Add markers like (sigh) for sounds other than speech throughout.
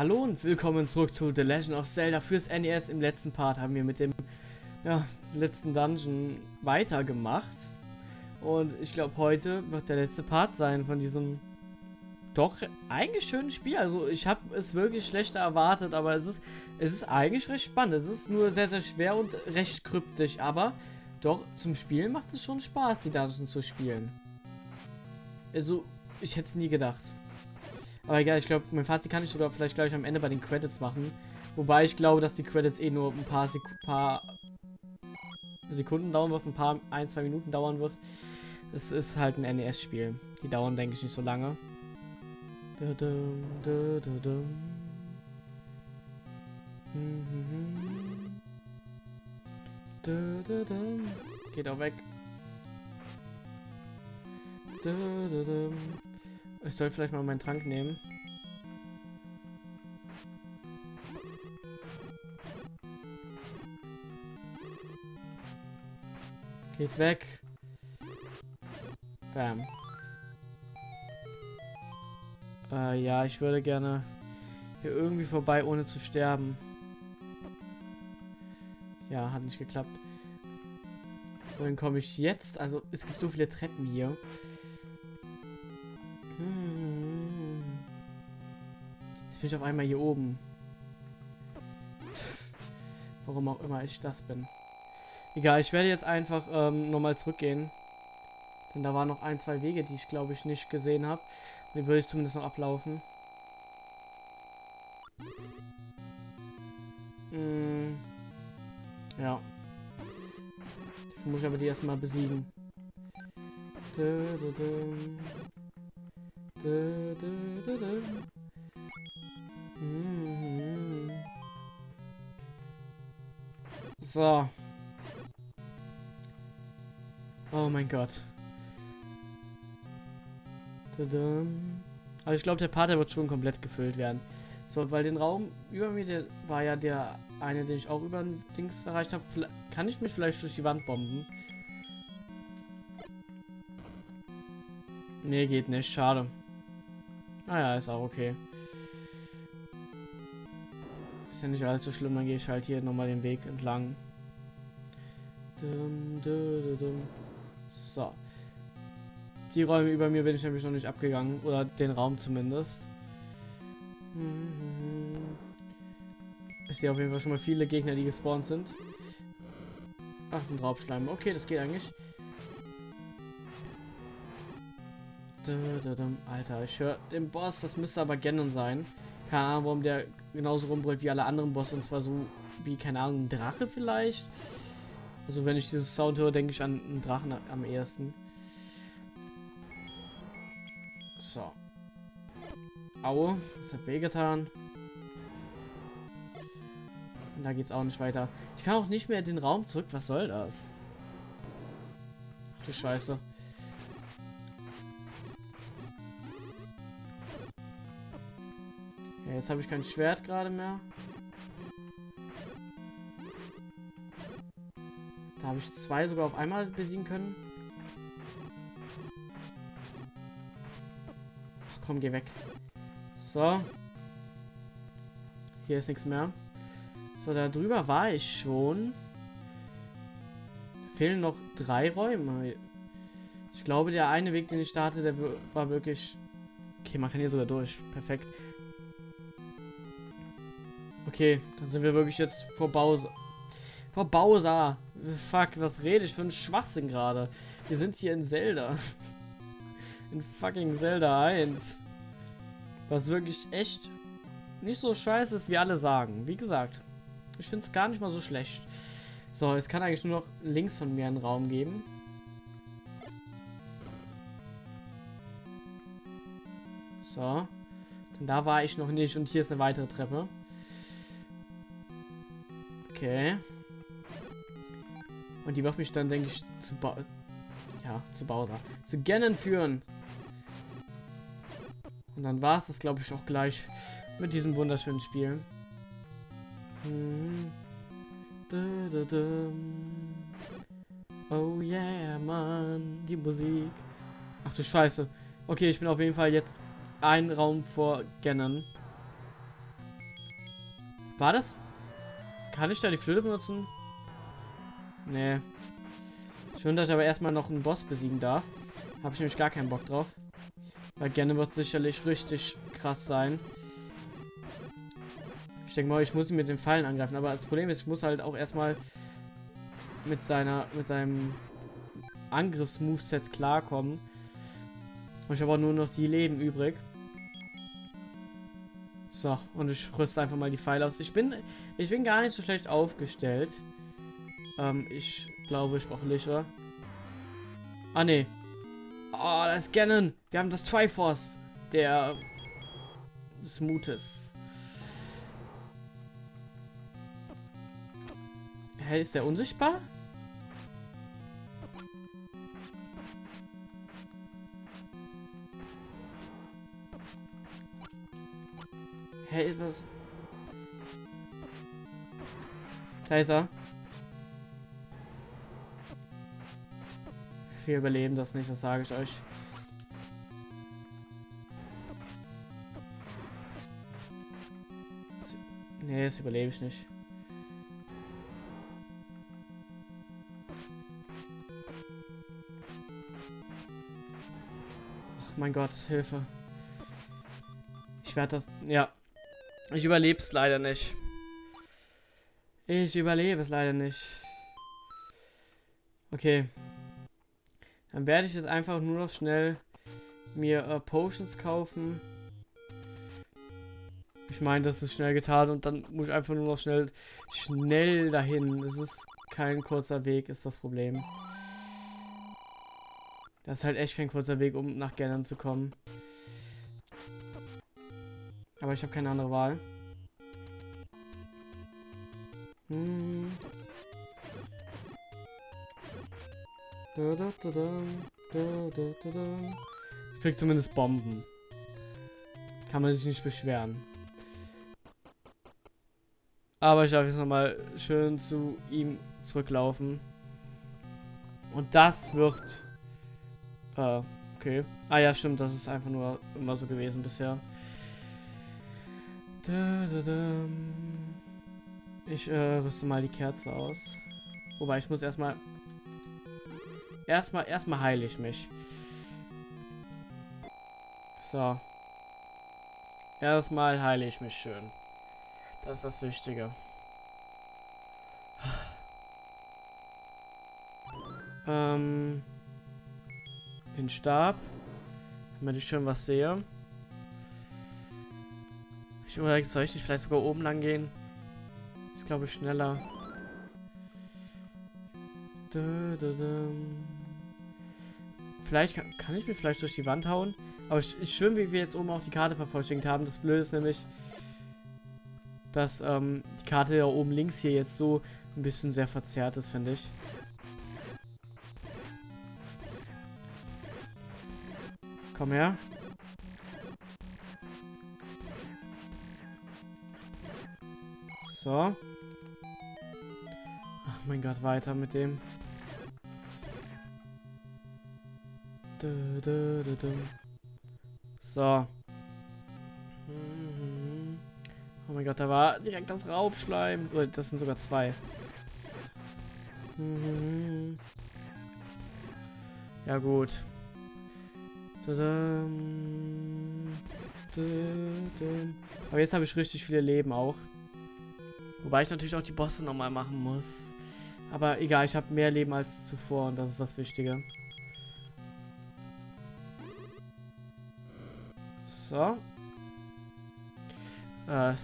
Hallo und willkommen zurück zu The Legend of Zelda fürs NES. Im letzten Part haben wir mit dem ja, letzten Dungeon weitergemacht. Und ich glaube, heute wird der letzte Part sein von diesem doch eigentlich schönen Spiel. Also ich habe es wirklich schlechter erwartet, aber es ist, es ist eigentlich recht spannend. Es ist nur sehr, sehr schwer und recht kryptisch, aber doch zum Spielen macht es schon Spaß, die Dungeons zu spielen. Also, ich hätte es nie gedacht. Aber egal, ich glaube, mein Fazit kann ich sogar vielleicht gleich am Ende bei den Credits machen. Wobei ich glaube, dass die Credits eh nur ein paar, Sek paar Sekunden dauern wird, ein paar, ein, zwei Minuten dauern wird. Es ist halt ein NES-Spiel. Die dauern, denke ich, nicht so lange. Geht auch weg. Ich soll vielleicht mal meinen Trank nehmen. Geht weg. Bam. Äh, ja, ich würde gerne hier irgendwie vorbei, ohne zu sterben. Ja, hat nicht geklappt. Wohin komme ich jetzt? Also, es gibt so viele Treppen hier. Jetzt bin ich auf einmal hier oben. Warum auch immer ich das bin. Egal, ich werde jetzt einfach ähm, nochmal zurückgehen. Denn da waren noch ein, zwei Wege, die ich glaube ich nicht gesehen habe. Die würde ich zumindest noch ablaufen. Hm. Ja. Ich muss aber die erstmal besiegen. Du, du, du. So. Oh mein Gott. Aber ich glaube, der Part wird schon komplett gefüllt werden. So, weil den Raum über mir, der war ja der eine, den ich auch über den Dings erreicht habe. Kann ich mich vielleicht durch die Wand bomben? Nee, geht nicht. Schade. Naja, ah ist auch okay. Ist ja nicht allzu schlimm, dann gehe ich halt hier nochmal den Weg entlang. So. Die Räume über mir bin ich nämlich noch nicht abgegangen. Oder den Raum zumindest. Ich sehe auf jeden Fall schon mal viele Gegner, die gespawnt sind. Ach, sind Raubschleim. Okay, das geht eigentlich. Alter, ich höre den Boss. Das müsste aber Ganon sein. Keine Ahnung, warum der genauso rumbrüllt wie alle anderen Bosse. Und zwar so wie, keine Ahnung, ein Drache vielleicht. Also wenn ich dieses Sound höre, denke ich an einen Drachen am ersten. So. Aue, das hat wehgetan. Und da geht's auch nicht weiter. Ich kann auch nicht mehr den Raum zurück. Was soll das? Ach du Scheiße. Ja, jetzt habe ich kein Schwert gerade mehr. Da habe ich zwei sogar auf einmal besiegen können. Komm, geh weg. So. Hier ist nichts mehr. So, da drüber war ich schon. Fehlen noch drei Räume. Ich glaube, der eine Weg, den ich starte, der war wirklich... Okay, man kann hier sogar durch. Perfekt. Okay, dann sind wir wirklich jetzt vor Bowser. Vor Bowser. Fuck, was rede ich für einen Schwachsinn gerade? Wir sind hier in Zelda. (laughs) In fucking Zelda 1. Was wirklich echt nicht so scheiße ist, wie alle sagen. Wie gesagt, ich finde es gar nicht mal so schlecht. So, es kann eigentlich nur noch links von mir einen Raum geben. So. Denn da war ich noch nicht und hier ist eine weitere Treppe. Okay. Und die wird mich dann, denke ich, zu ba ja, zu Bowser. Zu Ganon führen. Und dann war es das, glaube ich, auch gleich mit diesem wunderschönen Spiel. Hm. Oh yeah, Mann. Die Musik. Ach du Scheiße. Okay, ich bin auf jeden Fall jetzt ein Raum vor Ganon. War das... Kann ich da die Flöte benutzen? Nee. Schön, dass ich aber erstmal noch einen Boss besiegen darf. Habe ich nämlich gar keinen Bock drauf. Weil gerne wird sicherlich richtig krass sein. Ich denke mal, ich muss ihn mit den Pfeilen angreifen. Aber das Problem ist, ich muss halt auch erstmal mit seiner, mit seinem Angriffsmoveset klarkommen. Und ich habe auch nur noch die Leben übrig. So, und ich rüste einfach mal die Pfeile aus. Ich bin, ich bin gar nicht so schlecht aufgestellt. Ähm, ich glaube, ich brauche Lichter. Ah, ne. Oh, das ist Ganon. Wir haben das Triforce der des Mutes. Hä, ist der unsichtbar? Hä, ist was? Da ist er. Wir überleben das nicht, das sage ich euch. Nee, das überlebe ich nicht. Ach mein Gott, Hilfe. Ich werde das... Ja. Ich überlebe es leider nicht. Ich überlebe es leider nicht. Okay. Dann werde ich jetzt einfach nur noch schnell mir äh, Potions kaufen. Ich meine, das ist schnell getan und dann muss ich einfach nur noch schnell schnell dahin. Es ist kein kurzer Weg, ist das Problem. Das ist halt echt kein kurzer Weg, um nach Gernern zu kommen. Aber ich habe keine andere Wahl. Hm. Ich krieg zumindest Bomben. Kann man sich nicht beschweren. Aber ich darf jetzt nochmal schön zu ihm zurücklaufen. Und das wird... Äh, okay. Ah ja, stimmt, das ist einfach nur immer so gewesen bisher. Ich äh, rüste mal die Kerze aus. Wobei, ich muss erstmal Erstmal, erstmal heile ich mich. So. Erstmal heile ich mich schön. Das ist das Wichtige. Ähm. Den Stab. Damit ich schön was sehe. Ich überlege, soll ich nicht vielleicht sogar oben lang gehen? Glaube ich schneller. Vielleicht kann, kann, ich mir vielleicht durch die Wand hauen. Aber ich, ich schön, wie wir jetzt oben auch die Karte vervollständigt haben. Das Blöde ist nämlich, dass ähm, die Karte ja oben links hier jetzt so ein bisschen sehr verzerrt ist, finde ich. Komm her. So. Mein Gott, weiter mit dem. So. Oh mein Gott, da war direkt das Raubschleim. Oh, das sind sogar zwei. Ja gut. Aber jetzt habe ich richtig viele Leben auch. Wobei ich natürlich auch die Bosse nochmal machen muss. Aber egal, ich habe mehr Leben als zuvor und das ist das Wichtige. So. Äh,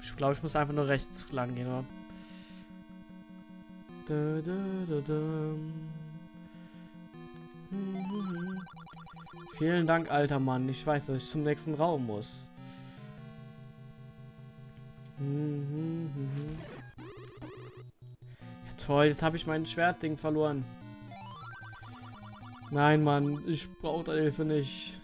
ich glaube, ich muss einfach nur rechts lang gehen, oder? Da, da, da, Vielen Dank, alter Mann. Ich weiß, dass ich zum nächsten Raum muss. Ja, toll, jetzt habe ich mein Schwertding verloren. Nein, Mann, ich brauche deine Hilfe nicht.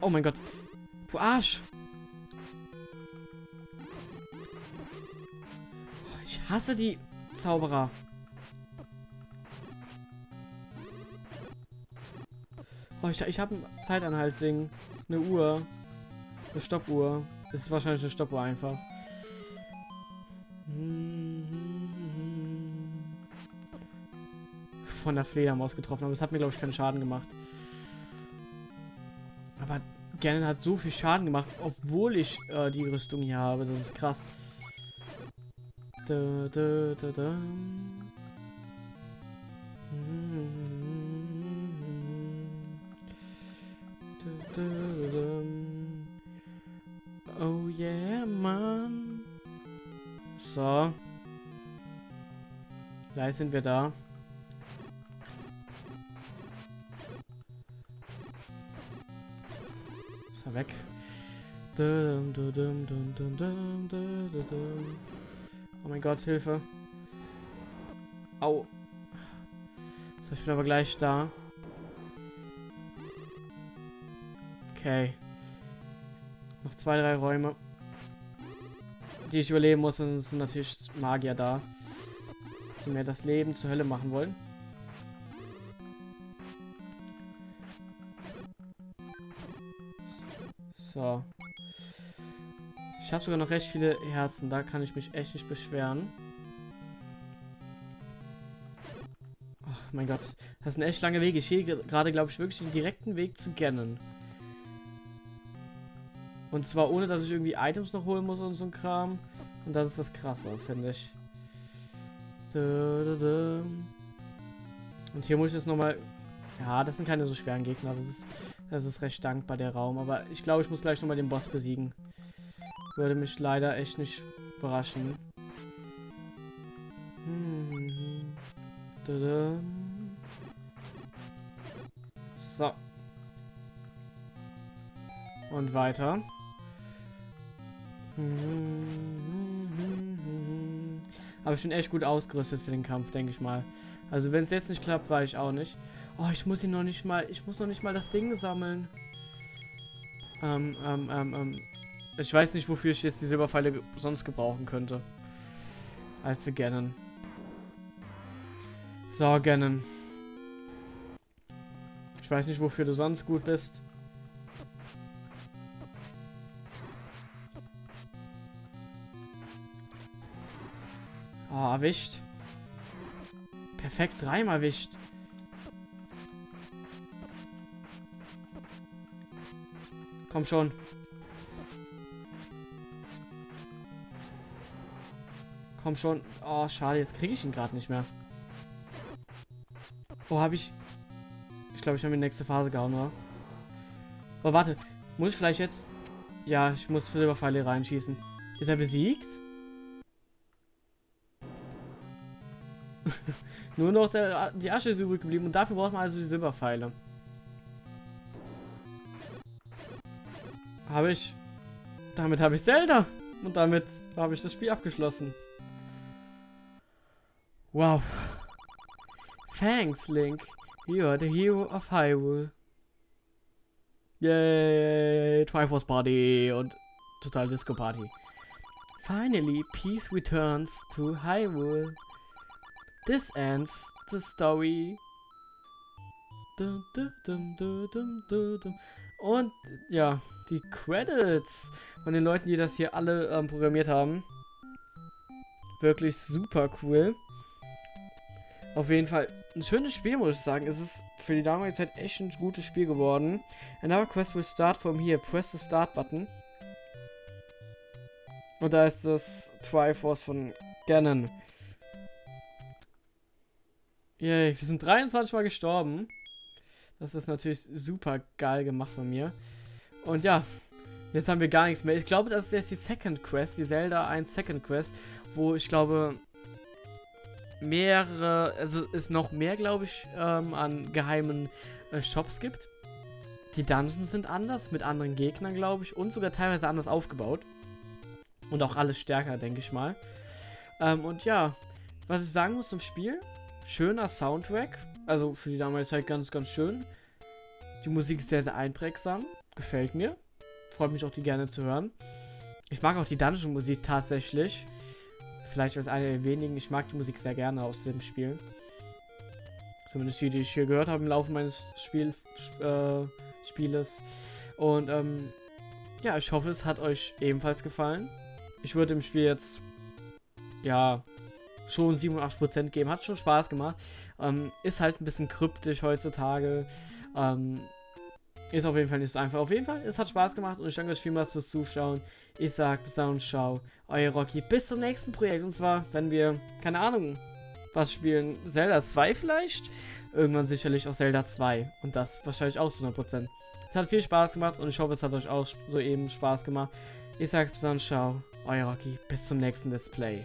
Oh mein Gott. Du Arsch. Ich hasse die Zauberer. Oh, ich, ich habe ein Zeitanhalt-Ding. Eine Uhr. Eine Stoppuhr. Das ist wahrscheinlich eine Stoppuhr einfach. Von der Fledermaus getroffen, aber es hat mir, glaube ich, keinen Schaden gemacht. Aber Ganon hat so viel Schaden gemacht, obwohl ich äh, die Rüstung hier habe. Das ist krass. Da, da, da, da. Oh yeah, Mann. So. Gleich sind wir da. Ist er weg. Oh mein Gott, Hilfe. Au. So, ich bin aber gleich da. Okay. Noch zwei, drei Räume. Die ich überleben muss. Und sind natürlich Magier da. Die mir das Leben zur Hölle machen wollen. So. Ich habe sogar noch recht viele Herzen. Da kann ich mich echt nicht beschweren. Ach mein Gott. Das ist ein echt langer Weg. Ich gehe gerade, glaube ich, wirklich den direkten Weg zu Ganon. Und zwar ohne, dass ich irgendwie Items noch holen muss und so ein Kram. Und das ist das Krasse, finde ich. Und hier muss ich jetzt nochmal... Ja, das sind keine so schweren Gegner. Das ist, das ist recht dankbar, der Raum. Aber ich glaube, ich muss gleich nochmal den Boss besiegen. Würde mich leider echt nicht überraschen. So. Und weiter. Aber ich bin echt gut ausgerüstet für den Kampf, denke ich mal. Also wenn es jetzt nicht klappt, war ich auch nicht. Oh, ich muss ihn noch nicht mal, ich muss noch nicht mal das Ding sammeln. Ähm, ähm, ähm, ähm. Ich weiß nicht, wofür ich jetzt die Silberpfeile sonst gebrauchen könnte. Als für Ganon. So, Ganon. Ich weiß nicht, wofür du sonst gut bist. Oh, erwischt. Perfekt, dreimal erwischt. Komm schon. Komm schon. Oh, schade, jetzt kriege ich ihn gerade nicht mehr. Oh, habe ich... Ich glaube, ich habe die nächste Phase gehauen, oder? Oh, warte. Muss ich vielleicht jetzt... Ja, ich muss Silberpfeile reinschießen. Ist er besiegt? Nur noch der, die Asche ist übrig geblieben und dafür braucht man also die Silberpfeile. Habe ich... Damit habe ich Zelda. Und damit habe ich das Spiel abgeschlossen. Wow. Thanks, Link. You are the hero of Hyrule. Yay, Triforce Party und total Disco Party. Finally, peace returns to Hyrule. This ends the story. Und ja, die Credits von den Leuten, die das hier alle ähm, programmiert haben. Wirklich super cool. Auf jeden Fall ein schönes Spiel, muss ich sagen. Es ist für die damalige Zeit echt ein gutes Spiel geworden. Another quest will start from here. Press the Start Button. Und da ist das Triforce von Ganon. Yay, wir sind 23 Mal gestorben. Das ist natürlich super geil gemacht von mir. Und ja, jetzt haben wir gar nichts mehr. Ich glaube, das ist jetzt die Second Quest, die Zelda 1 Second Quest, wo ich glaube, mehrere, also es noch mehr, glaube ich, ähm, an geheimen äh, Shops gibt. Die Dungeons sind anders, mit anderen Gegnern, glaube ich, und sogar teilweise anders aufgebaut. Und auch alles stärker, denke ich mal. Ähm, und ja, was ich sagen muss zum Spiel, schöner Soundtrack, also für die damalige Zeit ganz, ganz schön. Die Musik ist sehr, sehr einprägsam, gefällt mir. Freut mich auch, die gerne zu hören. Ich mag auch die Dungeon-Musik tatsächlich. Vielleicht als eine der wenigen. Ich mag die Musik sehr gerne aus dem Spiel. Zumindest die, die ich hier gehört habe im Laufe meines Spiel, äh, Spieles. Und ähm, ja, ich hoffe, es hat euch ebenfalls gefallen. Ich würde dem Spiel jetzt, ja, schon 87% geben. Hat schon Spaß gemacht. Ähm, ist halt ein bisschen kryptisch heutzutage. Ähm, ist auf jeden Fall nicht so einfach. Auf jeden Fall, es hat Spaß gemacht und ich danke euch vielmals fürs Zuschauen. Ich sag bis dann und ciao. Euer Rocky. Bis zum nächsten Projekt. Und zwar, wenn wir, keine Ahnung, was spielen. Zelda 2 vielleicht? Irgendwann sicherlich auch Zelda 2. Und das wahrscheinlich auch zu 100%. Es hat viel Spaß gemacht und ich hoffe, es hat euch auch so eben Spaß gemacht. Ich sag bis dann, ciao. Euer Rocky. Bis zum nächsten Display.